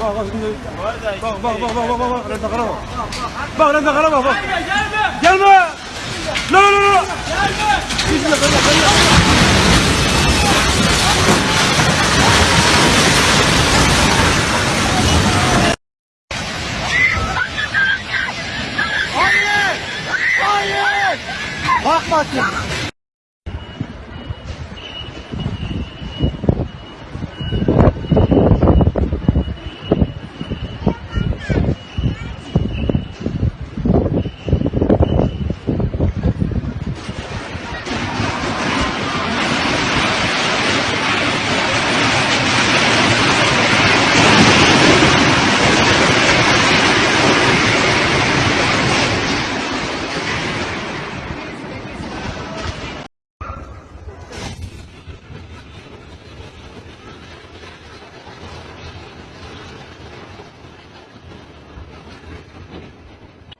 Bak bak şimdi. Bak bak bak bak bak bak bak. Rezakara bak. Bak rezakara bak bak. Gelme. La la la la. Gelme. Hayır! Hayır! Bakma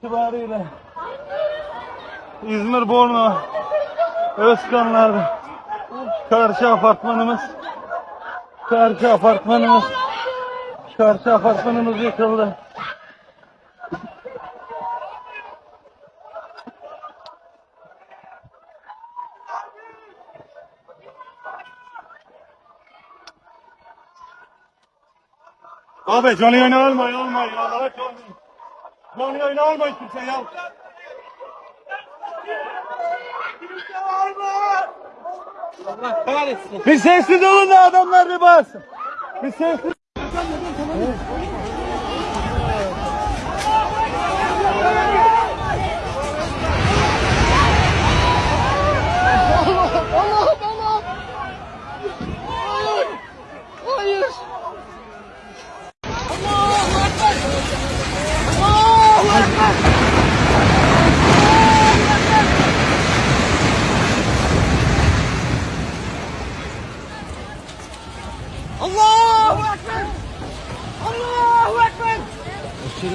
itibariyle İzmir Borna Özkanlar'da karşı apartmanımız karşı apartmanımız karşı apartmanımız yıkıldı. Abi canlı yayın almayın almayın Allah'a canlı. Canlı yayın almayın kimse ya. Allah kahretsin. Bir sessiz olun da adamlar bir bassın. Bir sessiz. Allah'ım الله أكبر. الله أكبر. أشهد